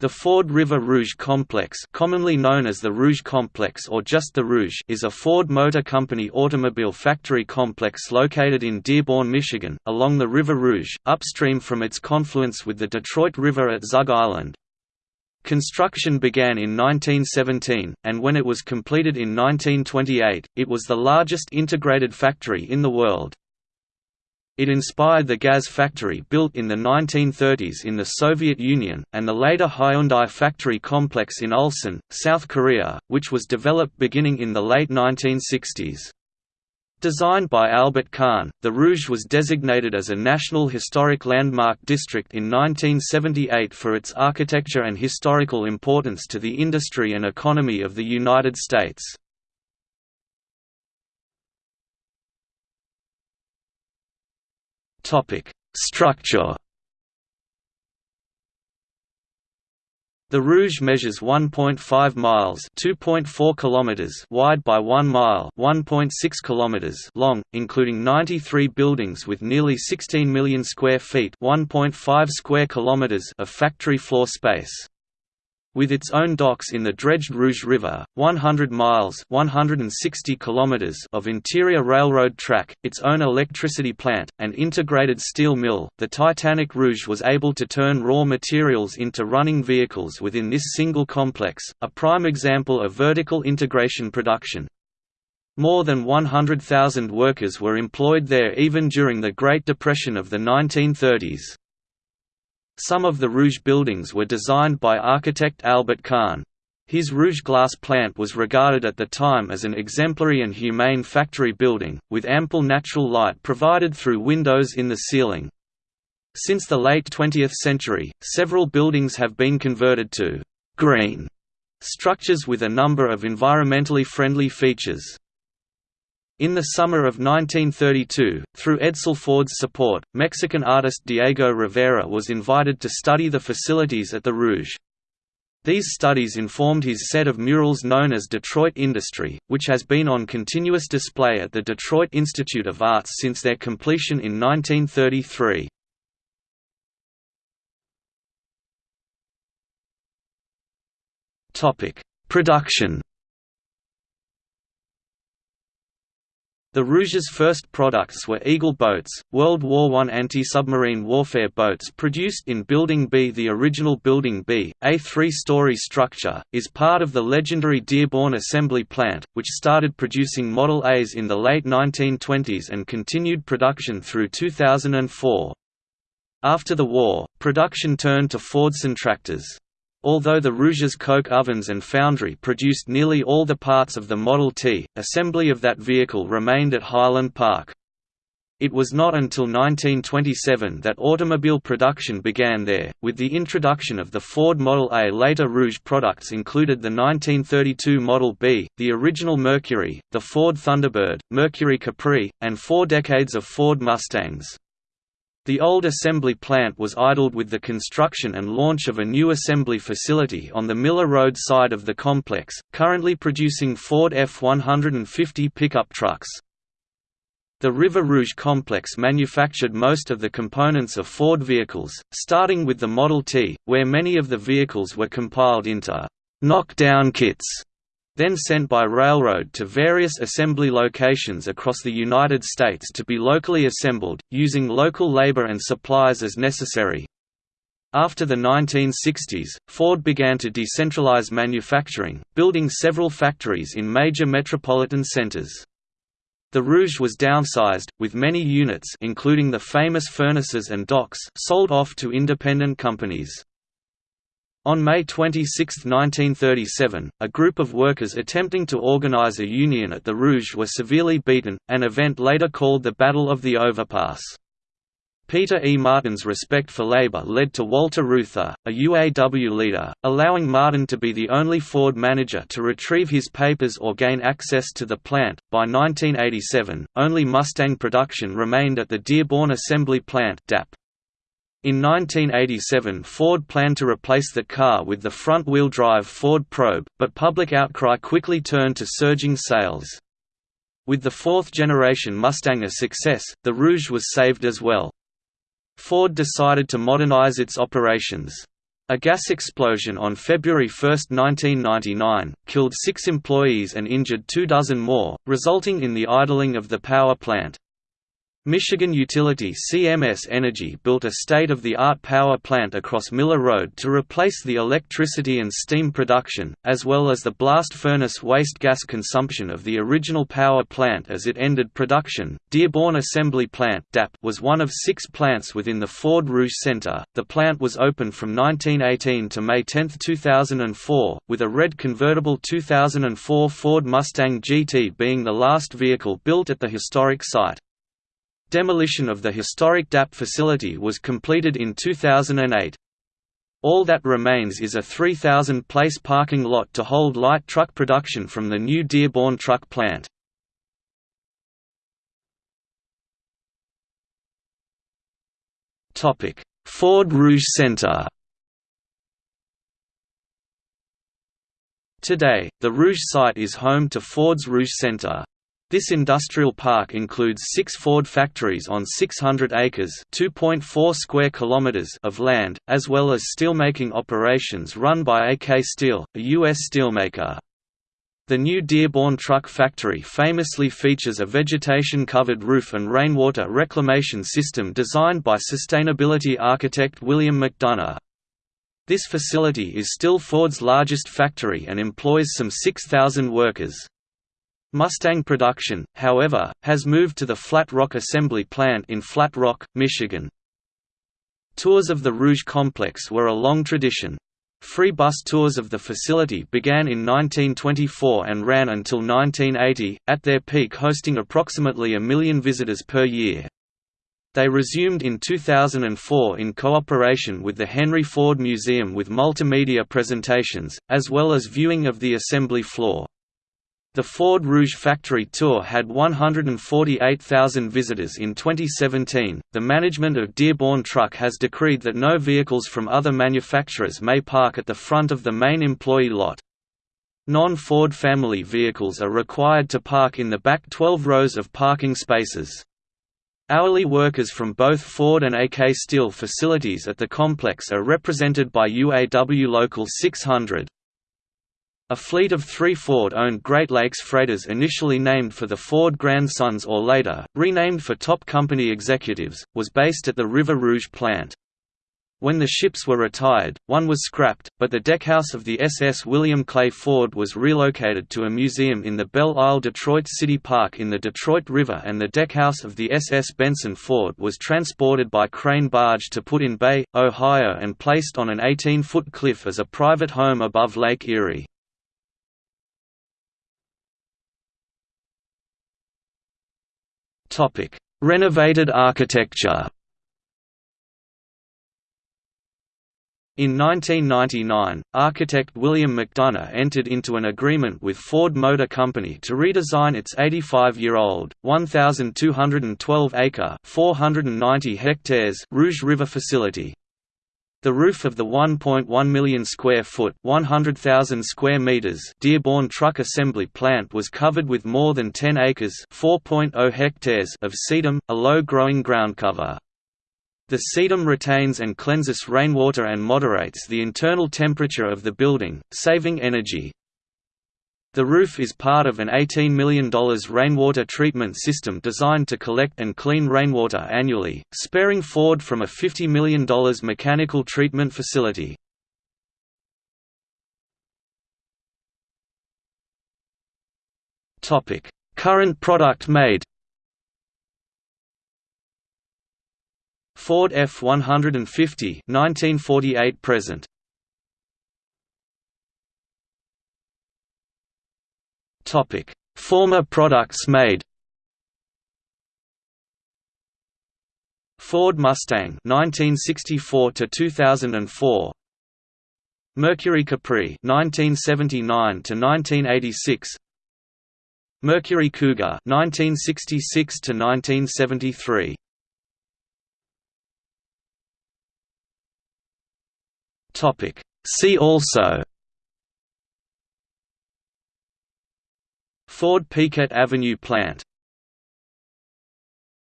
The Ford River Rouge Complex commonly known as the Rouge Complex or just the Rouge is a Ford Motor Company automobile factory complex located in Dearborn, Michigan, along the River Rouge, upstream from its confluence with the Detroit River at Zug Island. Construction began in 1917, and when it was completed in 1928, it was the largest integrated factory in the world. It inspired the Gaz factory built in the 1930s in the Soviet Union, and the later Hyundai factory complex in Ulsan, South Korea, which was developed beginning in the late 1960s. Designed by Albert Kahn, the Rouge was designated as a National Historic Landmark District in 1978 for its architecture and historical importance to the industry and economy of the United States. Structure. The Rouge measures 1.5 miles (2.4 kilometers) wide by 1 mile (1.6 kilometers) long, including 93 buildings with nearly 16 million square feet (1.5 square kilometers) of factory floor space. With its own docks in the dredged Rouge River, 100 miles 160 kilometers of interior railroad track, its own electricity plant, and integrated steel mill, the Titanic Rouge was able to turn raw materials into running vehicles within this single complex, a prime example of vertical integration production. More than 100,000 workers were employed there even during the Great Depression of the 1930s. Some of the Rouge buildings were designed by architect Albert Kahn. His Rouge glass plant was regarded at the time as an exemplary and humane factory building, with ample natural light provided through windows in the ceiling. Since the late 20th century, several buildings have been converted to «green» structures with a number of environmentally friendly features. In the summer of 1932, through Edsel Ford's support, Mexican artist Diego Rivera was invited to study the facilities at the Rouge. These studies informed his set of murals known as Detroit Industry, which has been on continuous display at the Detroit Institute of Arts since their completion in 1933. Production The Rouge's first products were Eagle boats, World War I anti-submarine warfare boats produced in Building B. The original Building B, a three-story structure, is part of the legendary Dearborn Assembly Plant, which started producing Model As in the late 1920s and continued production through 2004. After the war, production turned to Fordson tractors. Although the Rouge's coke ovens and foundry produced nearly all the parts of the Model T, assembly of that vehicle remained at Highland Park. It was not until 1927 that automobile production began there, with the introduction of the Ford Model A. Later Rouge products included the 1932 Model B, the original Mercury, the Ford Thunderbird, Mercury Capri, and four decades of Ford Mustangs. The old assembly plant was idled with the construction and launch of a new assembly facility on the Miller Road side of the complex, currently producing Ford F-150 pickup trucks. The River Rouge complex manufactured most of the components of Ford vehicles, starting with the Model T, where many of the vehicles were compiled into knockdown kits then sent by railroad to various assembly locations across the United States to be locally assembled, using local labor and supplies as necessary. After the 1960s, Ford began to decentralize manufacturing, building several factories in major metropolitan centers. The Rouge was downsized, with many units including the famous furnaces and docks sold off to independent companies. On May 26, 1937, a group of workers attempting to organize a union at the Rouge were severely beaten, an event later called the Battle of the Overpass. Peter E. Martin's respect for labor led to Walter Reuther, a UAW leader, allowing Martin to be the only Ford manager to retrieve his papers or gain access to the plant. By 1987, only Mustang production remained at the Dearborn Assembly Plant (DAP). In 1987 Ford planned to replace the car with the front-wheel drive Ford Probe, but public outcry quickly turned to surging sales. With the fourth-generation Mustang a success, the Rouge was saved as well. Ford decided to modernize its operations. A gas explosion on February 1, 1999, killed six employees and injured two dozen more, resulting in the idling of the power plant. Michigan utility CMS Energy built a state-of-the-art power plant across Miller Road to replace the electricity and steam production, as well as the blast furnace waste gas consumption of the original power plant as it ended production. Dearborn Assembly Plant (DAP) was one of six plants within the Ford Rouge Center. The plant was open from 1918 to May 10, 2004, with a red convertible 2004 Ford Mustang GT being the last vehicle built at the historic site. Demolition of the historic DAP facility was completed in 2008. All that remains is a 3,000-place parking lot to hold light truck production from the new Dearborn truck plant. Ford Rouge Center Today, the Rouge site is home to Ford's Rouge Center. This industrial park includes six Ford factories on 600 acres square kilometers of land, as well as steelmaking operations run by AK Steel, a U.S. steelmaker. The new Dearborn Truck Factory famously features a vegetation-covered roof and rainwater reclamation system designed by sustainability architect William McDonough. This facility is still Ford's largest factory and employs some 6,000 workers. Mustang production, however, has moved to the Flat Rock Assembly Plant in Flat Rock, Michigan. Tours of the Rouge complex were a long tradition. Free bus tours of the facility began in 1924 and ran until 1980, at their peak hosting approximately a million visitors per year. They resumed in 2004 in cooperation with the Henry Ford Museum with multimedia presentations, as well as viewing of the assembly floor. The Ford Rouge factory tour had 148,000 visitors in 2017. The management of Dearborn Truck has decreed that no vehicles from other manufacturers may park at the front of the main employee lot. Non-Ford family vehicles are required to park in the back 12 rows of parking spaces. Hourly workers from both Ford and AK Steel facilities at the complex are represented by UAW Local 600. A fleet of three Ford-owned Great Lakes freighters initially named for the Ford grandsons or later, renamed for top company executives, was based at the River Rouge plant. When the ships were retired, one was scrapped, but the deckhouse of the SS William Clay Ford was relocated to a museum in the Belle Isle Detroit City Park in the Detroit River and the deckhouse of the SS Benson Ford was transported by crane barge to Put-in-Bay, Ohio and placed on an 18-foot cliff as a private home above Lake Erie. Topic: Renovated architecture. In 1999, architect William McDonough entered into an agreement with Ford Motor Company to redesign its 85-year-old, 1,212-acre (490 hectares) Rouge River facility. The roof of the 1.1 million square foot (100,000 square meters) Dearborn Truck Assembly Plant was covered with more than 10 acres (4.0 hectares) of sedum, a low-growing ground cover. The sedum retains and cleanses rainwater and moderates the internal temperature of the building, saving energy. The roof is part of an $18 million rainwater treatment system designed to collect and clean rainwater annually, sparing Ford from a $50 million mechanical treatment facility. Current product made Ford F-150 1948 present Topic: Former products made. Ford Mustang 1964 to 2004 Mercury Capri 1979 to 1986 Mercury Cougar 1966 to 1973 Topic. See also Ford Piquette Avenue plant